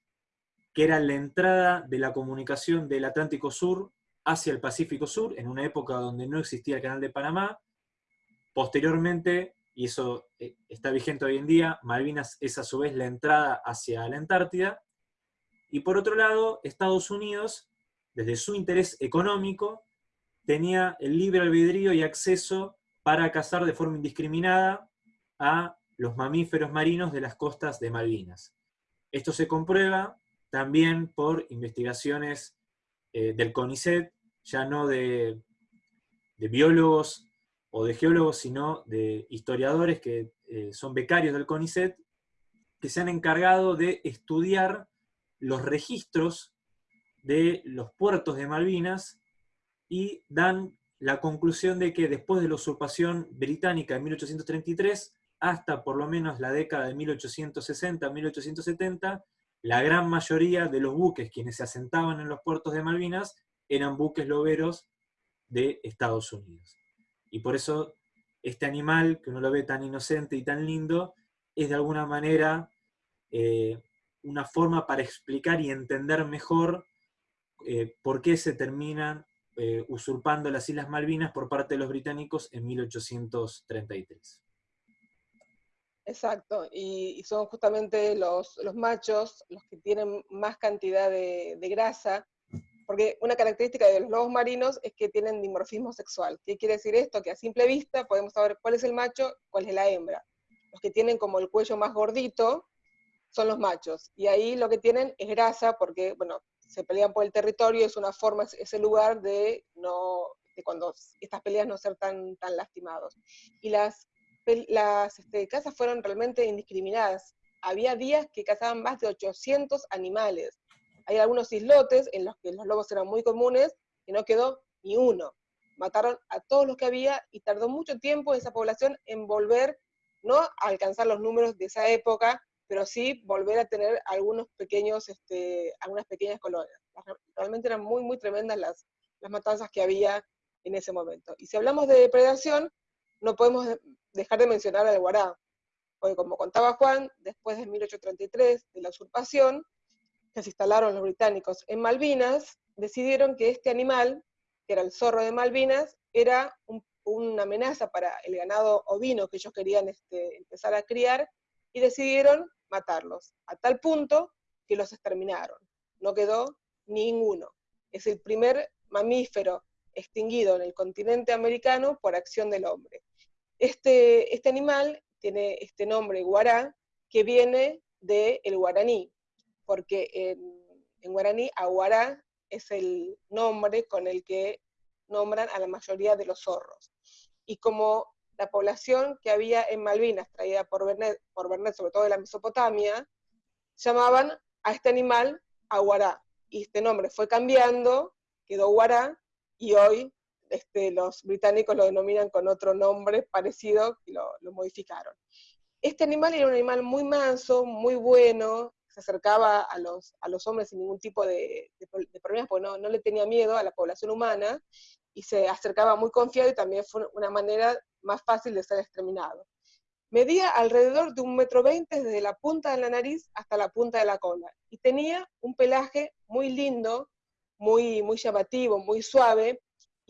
que era la entrada de la comunicación del Atlántico Sur hacia el Pacífico Sur, en una época donde no existía el Canal de Panamá. Posteriormente, y eso eh, está vigente hoy en día, Malvinas es a su vez la entrada hacia la Antártida. Y por otro lado, Estados Unidos, desde su interés económico, tenía el libre albedrío y acceso para cazar de forma indiscriminada a los mamíferos marinos de las costas de Malvinas. Esto se comprueba también por investigaciones eh, del CONICET, ya no de, biólogos o de geólogos, sino de historiadores que eh, son becarios del CONICET, que se han encargado de estudiar los registros de los puertos de Malvinas y dan la conclusión de que después de la usurpación británica en 1833, hasta por lo menos la década de 1860-1870, la gran mayoría de los buques quienes se asentaban en los puertos de Malvinas eran buques loberos de Estados Unidos. Y por eso este animal, que uno lo ve tan inocente y tan lindo, es de alguna manera eh, una forma para explicar y entender mejor eh, por qué se terminan eh, usurpando las Islas Malvinas por parte de los británicos en 1833. Exacto, y, son justamente los, machos los que tienen más cantidad de, grasa, porque una característica de los lobos marinos es que tienen dimorfismo sexual. ¿Qué quiere decir esto? Que a simple vista podemos saber cuál es el macho, cuál es la hembra. Los que tienen como el cuello más gordito son los machos, y ahí lo que tienen es grasa, porque, bueno, se pelean por el territorio, es una forma, es el lugar de no de cuando estas peleas no ser tan, tan lastimados. Y las las este, cazas fueron realmente indiscriminadas. Había días que cazaban más de 800 animales. Hay algunos islotes en los que los lobos eran muy comunes y no quedó ni uno. Mataron a todos los que había y tardó mucho tiempo esa población en volver, no a alcanzar los números de esa época, pero sí volver a tener algunos pequeños, este, algunas pequeñas colonias. Realmente eran muy, muy tremendas las, las matanzas que había en ese momento. Y si hablamos de depredación, no podemos dejar de mencionar al guará, porque como contaba Juan, después de 1833, de la usurpación, que se instalaron los británicos en Malvinas, decidieron que este animal, que era el zorro de Malvinas, era una amenaza para el ganado ovino que ellos querían este, empezar a criar, y decidieron matarlos, a tal punto que los exterminaron. No quedó ninguno. Es el primer mamífero extinguido en el continente americano por acción del hombre. Este, este animal tiene este nombre guará, que viene del guaraní, porque en, guaraní aguará es el nombre con el que nombran a la mayoría de los zorros. Y como la población que había en Malvinas, traída por Bernet, por sobre todo de la Mesopotamia, llamaban a este animal aguará. Y este nombre fue cambiando, quedó guará, y hoy este, los británicos lo denominan con otro nombre parecido y lo, modificaron. Este animal era un animal muy manso, muy bueno, se acercaba a los, a los hombres sin ningún tipo de, problemas, porque no, no, le tenía miedo a la población humana, y se acercaba muy confiado y también fue una manera más fácil de ser exterminado. Medía alrededor de un metro veinte desde la punta de la nariz hasta la punta de la cola, y tenía un pelaje muy lindo, muy, muy llamativo, muy suave,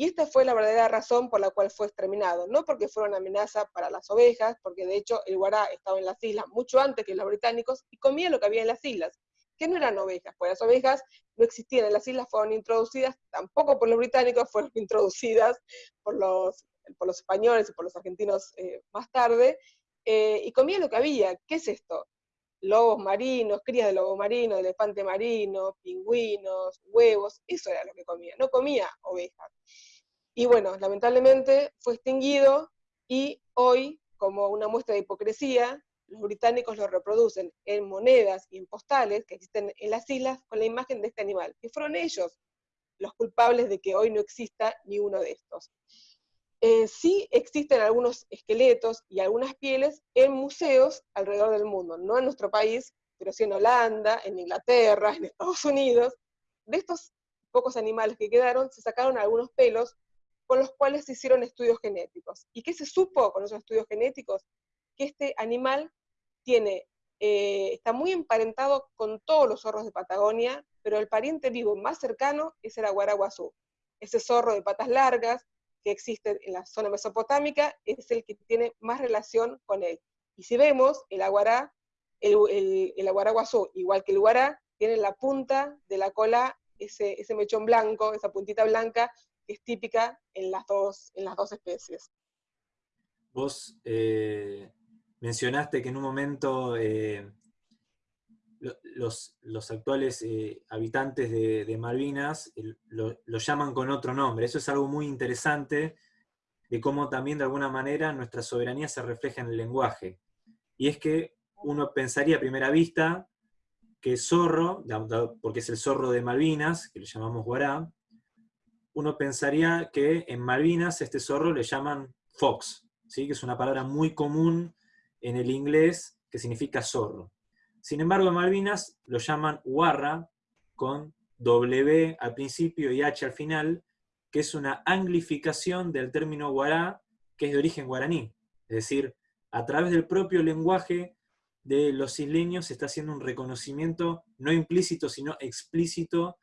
y esta fue la verdadera razón por la cual fue exterminado, no porque fuera una amenaza para las ovejas, porque de hecho el guará estaba en las islas mucho antes que los británicos y comía lo que había en las islas, que no eran ovejas, pues las ovejas no existían en las islas, fueron introducidas tampoco por los británicos, *laughs* fueron introducidas por los, por los españoles y por los argentinos eh, más tarde, eh, y comía lo que había. ¿Qué es esto? Lobos marinos, crías de lobo marino, de elefante marino, pingüinos, huevos, eso era lo que comía, no comía ovejas. Y bueno, lamentablemente fue extinguido y hoy, como una muestra de hipocresía, los británicos lo reproducen en monedas y en postales que existen en las islas con la imagen de este animal, que fueron ellos los culpables de que hoy no exista ni uno de estos. Eh, sí existen algunos esqueletos y algunas pieles en museos alrededor del mundo, no en nuestro país, pero sí en Holanda, en Inglaterra, en Estados Unidos. De estos pocos animales que quedaron, se sacaron algunos pelos con los cuales se hicieron estudios genéticos. ¿Y qué se supo con esos estudios genéticos? Que este animal tiene, eh, está muy emparentado con todos los zorros de Patagonia, pero el pariente vivo más cercano es el aguaraguazú. Ese zorro de patas largas que existe en la zona mesopotámica es el que tiene más relación con él. Y si vemos, el aguará, el, el, aguaraguazú, igual que el guará, tiene la punta de la cola ese, ese mechón blanco, esa puntita blanca, que es típica en las dos, en las dos especies. Vos eh, mencionaste que en un momento eh, los, actuales eh, habitantes de, Malvinas lo, llaman con otro nombre. Eso es algo muy interesante de cómo también de alguna manera nuestra soberanía se refleja en el lenguaje. Y es que uno pensaría a primera vista que zorro, porque es el zorro de Malvinas, que lo llamamos guará, uno pensaría que en Malvinas este zorro le llaman fox, ¿sí? que es una palabra muy común en el inglés que significa zorro. Sin embargo, Malvinas lo llaman guarra con W al principio y H al final, que es una anglificación del término guará, que es de origen guaraní. Es decir, a través del propio lenguaje de los isleños se está haciendo un reconocimiento no implícito, sino explícito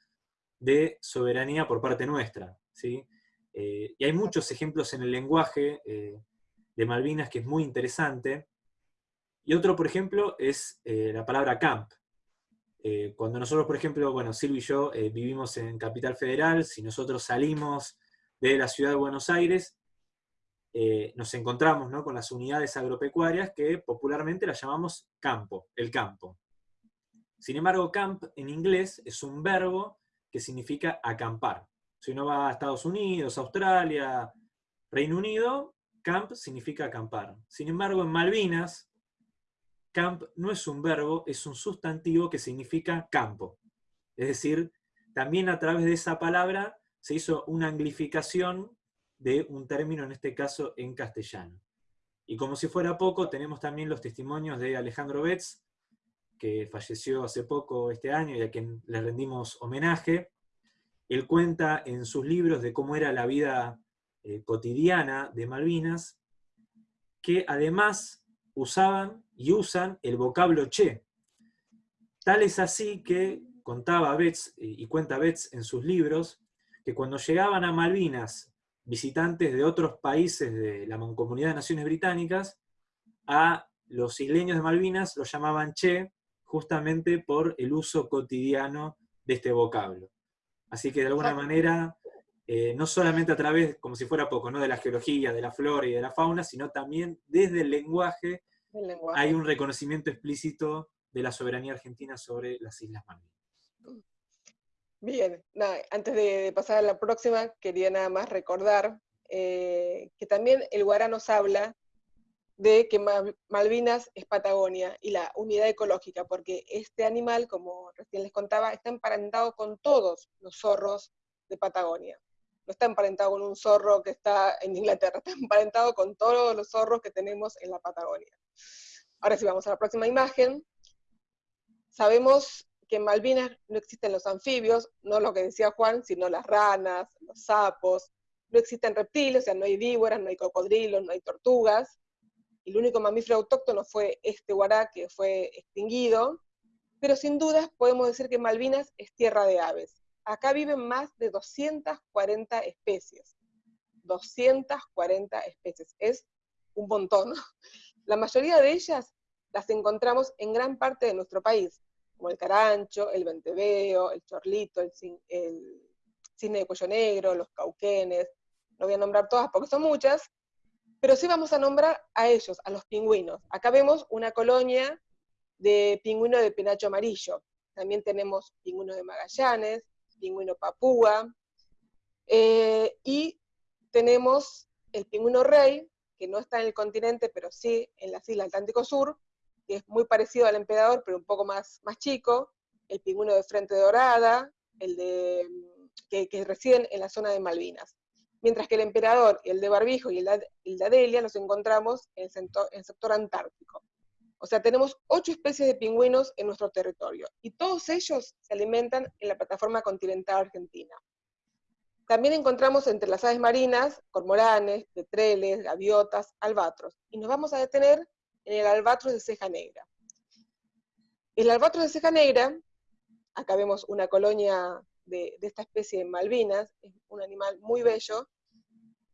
de soberanía por parte nuestra. ¿sí? Eh, y hay muchos ejemplos en el lenguaje eh, de Malvinas que es muy interesante. Y otro, por ejemplo, es eh, la palabra camp. cuando nosotros, por ejemplo, bueno, Silvio y yo vivimos en Capital Federal, si nosotros salimos de la ciudad de Buenos Aires, nos encontramos con las unidades agropecuarias que popularmente las llamamos campo, el campo. Sin embargo, camp en inglés es un verbo que significa acampar. Si uno va a Estados Unidos, Australia, Reino Unido, camp significa acampar. Sin embargo, en Malvinas, camp no es un verbo, es un sustantivo que significa campo. Es decir, también a través de esa palabra se hizo una anglificación de un término, en este caso en castellano. Y como si fuera poco, tenemos también los testimonios de Alejandro Betz, que falleció hace poco este año y a quien le rendimos homenaje. Él cuenta en sus libros de cómo era la vida eh, cotidiana de Malvinas, que además usaban y usan el vocablo che. Tal es así que contaba Betts, y cuenta Betts en sus libros, que cuando llegaban a Malvinas visitantes de otros países de la Mancomunidad de Naciones Británicas, a los isleños de Malvinas los llamaban che, justamente por el uso cotidiano de este vocablo. Así que de alguna manera, eh, no solamente a través, como si fuera poco, ¿no? de la geología, de la flora y de la fauna, sino también desde el lenguaje, hay un reconocimiento explícito de la soberanía argentina sobre las Islas Malvinas. Bien, antes de pasar a la próxima, quería nada más recordar eh, que también el Guará nos habla de que Malvinas es Patagonia y la unidad ecológica, porque este animal, como recién les contaba, está emparentado con todos los zorros de Patagonia. No está emparentado con un zorro que está en Inglaterra, *laughs* está emparentado con todos los zorros que tenemos en la Patagonia. Ahora sí, vamos a la próxima imagen. Sabemos que en Malvinas no existen los anfibios, no lo que decía Juan, sino las ranas, los sapos, no existen reptiles, o sea, no hay víboras, no hay cocodrilos, no hay tortugas, el único mamífero autóctono fue este guará que fue extinguido, pero sin dudas podemos decir que Malvinas es tierra de aves. Acá viven más de 240 especies. 240 especies, es un montón. *laughs* La mayoría de ellas las encontramos en gran parte de nuestro país, como el carancho, el venteveo, el chorlito, el, el cisne de cuello negro, los cauquenes, no voy a nombrar todas porque son muchas, pero sí vamos a nombrar a ellos, a los pingüinos. Acá vemos una colonia de pingüino de penacho amarillo. También tenemos pingüino de Magallanes, pingüino papúa, eh, y tenemos el pingüino rey, que no está en el continente, pero sí en las islas Atlántico Sur, que es muy parecido al emperador, pero un poco más, más chico, el pingüino de frente dorada, el de, que, que residen en la zona de Malvinas. Mientras que el emperador, el de Barbijo y el de, Adelia los encontramos en el, sector, antártico. O sea, tenemos ocho especies de pingüinos en nuestro territorio, y todos ellos se alimentan en la plataforma continental argentina. También encontramos entre las aves marinas cormoranes, petreles, gaviotas, albatros, y nos vamos a detener en el albatros de ceja negra. El albatros de ceja negra, acá vemos una colonia de, esta especie de Malvinas, es un animal muy bello,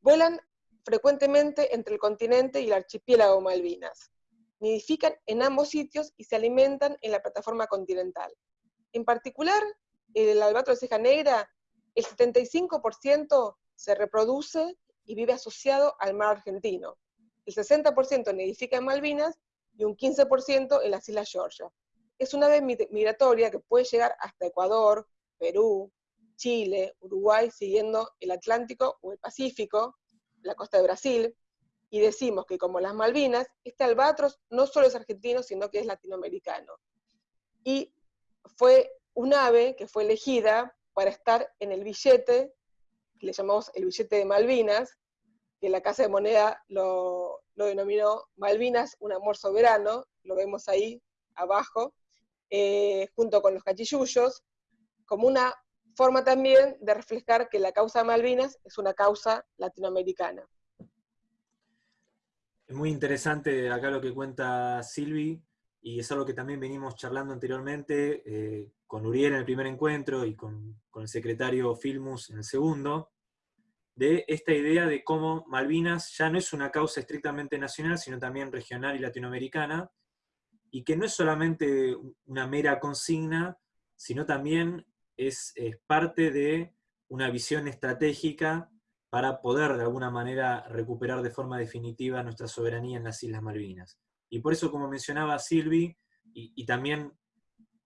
vuelan frecuentemente entre el continente y el archipiélago Malvinas. Nidifican en ambos sitios y se alimentan en la plataforma continental. En particular, el albatro de ceja negra, el 75% se reproduce y vive asociado al mar argentino. El 60% nidifica en Malvinas y un 15% en las Islas Georgia. Es una ave migratoria que puede llegar hasta Ecuador, Perú, Chile, Uruguay, siguiendo el Atlántico o el Pacífico, la costa de Brasil, y decimos que como las Malvinas, este albatros no solo es argentino, sino que es latinoamericano. Y fue un ave que fue elegida para estar en el billete, que le llamamos el billete de Malvinas, que la Casa de Moneda lo, denominó Malvinas, un amor soberano, lo vemos ahí abajo, eh, junto con los cachillullos, como una forma también de reflejar que la causa Malvinas es una causa latinoamericana. Es muy interesante acá lo que cuenta Silvi, y es algo que también venimos charlando anteriormente eh, con Uriel en el primer encuentro y con, con el secretario Filmus en el segundo, de esta idea de cómo Malvinas ya no es una causa estrictamente nacional, sino también regional y latinoamericana, y que no es solamente una mera consigna, sino también es, parte de una visión estratégica para poder de alguna manera recuperar de forma definitiva nuestra soberanía en las Islas Malvinas. Y por eso, como mencionaba Silvi, y, también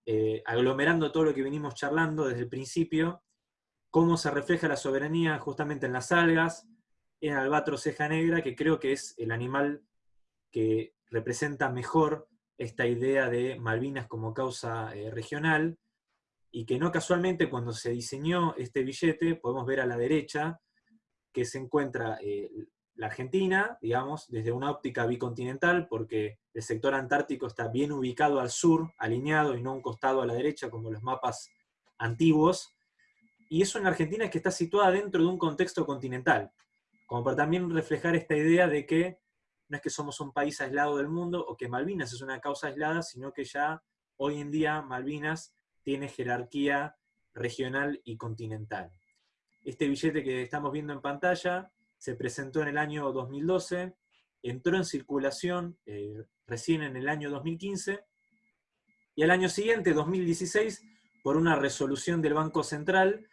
eh, aglomerando todo lo que venimos charlando desde el principio, cómo se refleja la soberanía justamente en las algas, en albatro ceja negra, que creo que es el animal que representa mejor esta idea de Malvinas como causa eh, regional, y que no casualmente cuando se diseñó este billete, podemos ver a la derecha que se encuentra eh, la Argentina, digamos, desde una óptica bicontinental, porque el sector antártico está bien ubicado al sur, alineado, y no un costado a la derecha, como los mapas antiguos, y es una Argentina que está situada dentro de un contexto continental, como para también reflejar esta idea de que no es que somos un país aislado del mundo, o que Malvinas es una causa aislada, sino que ya hoy en día Malvinas tiene jerarquía regional y continental. Este billete que estamos viendo en pantalla se presentó en el año 2012, entró en circulación eh, recién en el año 2015, y al año siguiente, 2016, por una resolución del Banco Central,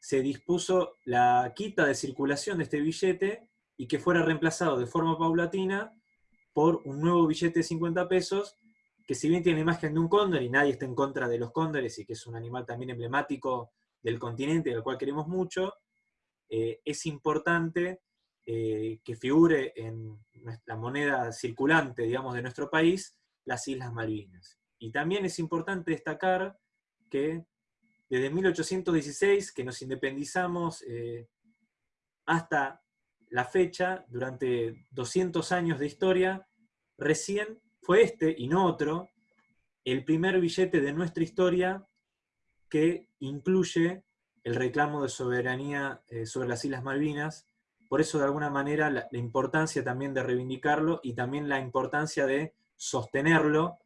se dispuso la quita de circulación de este billete y que fuera reemplazado de forma paulatina por un nuevo billete de 50 pesos que si bien tiene imagen de un cóndor y nadie está en contra de los cóndores y que es un animal también emblemático del continente, del cual queremos mucho, eh, es importante eh, que figure en la moneda circulante, digamos, de nuestro país, las Islas Malvinas. Y también es importante destacar que desde 1816, que nos independizamos, eh, hasta la fecha, durante 200 años de historia, recién fue este, y no otro, el primer billete de nuestra historia que incluye el reclamo de soberanía eh, sobre las Islas Malvinas. Por eso, de alguna manera, la, importancia también de reivindicarlo y también la importancia de sostenerlo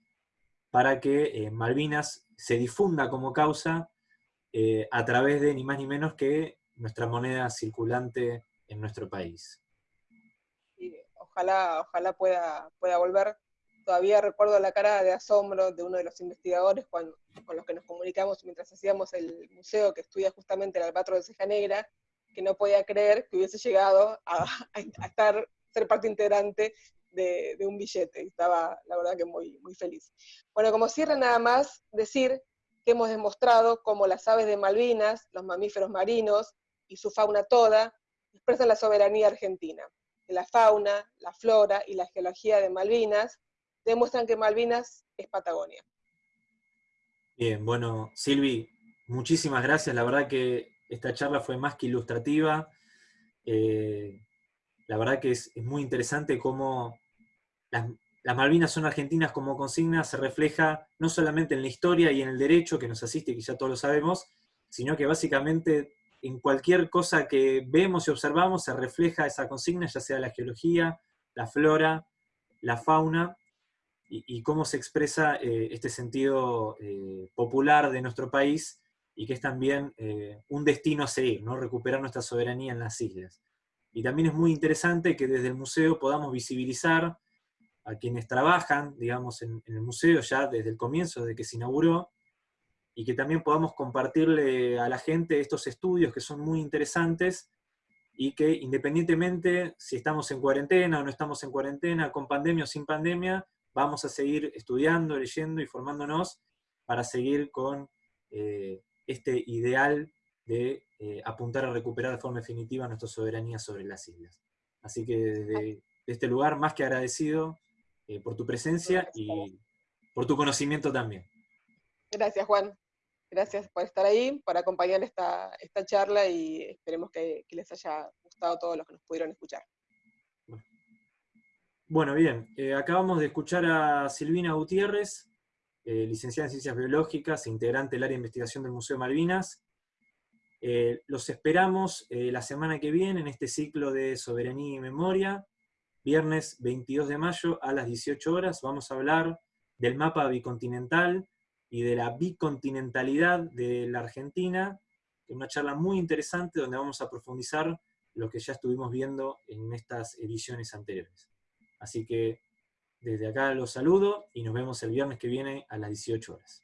para que eh, Malvinas se difunda como causa eh, a través de ni más ni menos que nuestra moneda circulante en nuestro país. ojalá, ojalá pueda, pueda volver. Todavía recuerdo la cara de asombro de uno de los investigadores con los que nos comunicamos mientras hacíamos el museo que estudia justamente el albatro de ceja negra, que no podía creer que hubiese llegado a, estar, ser parte integrante de, de, un billete. Estaba, la verdad, que muy, muy feliz. Bueno, como cierre nada más, decir que hemos demostrado cómo las aves de Malvinas, los mamíferos marinos y su fauna toda expresan la soberanía argentina. Que la fauna, la flora y la geología de Malvinas demuestran que Malvinas es Patagonia. Bien, bueno, Silvi, muchísimas gracias. La verdad que esta charla fue más que ilustrativa. Eh, la verdad que es, muy interesante cómo las Malvinas son argentinas como consigna se refleja no solamente en la historia y en el derecho que nos asiste, que ya todos lo sabemos, sino que básicamente en cualquier cosa que vemos y observamos se refleja esa consigna, ya sea la geología, la flora, la fauna, y, cómo se expresa eh, este sentido eh, popular de nuestro país, y que es también eh, un destino a seguir, ¿no? recuperar nuestra soberanía en las islas. Y también es muy interesante que desde el museo podamos visibilizar a quienes trabajan, digamos, en, el museo ya desde el comienzo, desde que se inauguró, y que también podamos compartirle a la gente estos estudios que son muy interesantes y que independientemente si estamos en cuarentena o no estamos en cuarentena, con pandemia o sin pandemia, vamos a seguir estudiando, leyendo y formándonos para seguir con eh, este ideal de eh, apuntar a recuperar de forma definitiva nuestra soberanía sobre las islas. Así que desde este lugar, más que agradecido eh, por tu presencia y por tu conocimiento también. Gracias, Juan. Gracias por estar ahí, por acompañar esta, esta charla y esperemos que, les haya gustado a todos los que nos pudieron escuchar. Bueno, bien. Eh, acabamos de escuchar a Silvina Gutiérrez, eh, licenciada en Ciencias Biológicas e integrante del área de investigación del Museo Malvinas. los esperamos la semana que viene en este ciclo de Soberanía y Memoria, viernes 22 de mayo a las 18 horas. Vamos a hablar del mapa bicontinental y de la bicontinentalidad de la Argentina, una charla muy interesante donde vamos a profundizar lo que ya estuvimos viendo en estas ediciones anteriores. Así que desde acá los saludo y nos vemos el viernes que viene a las 18 horas.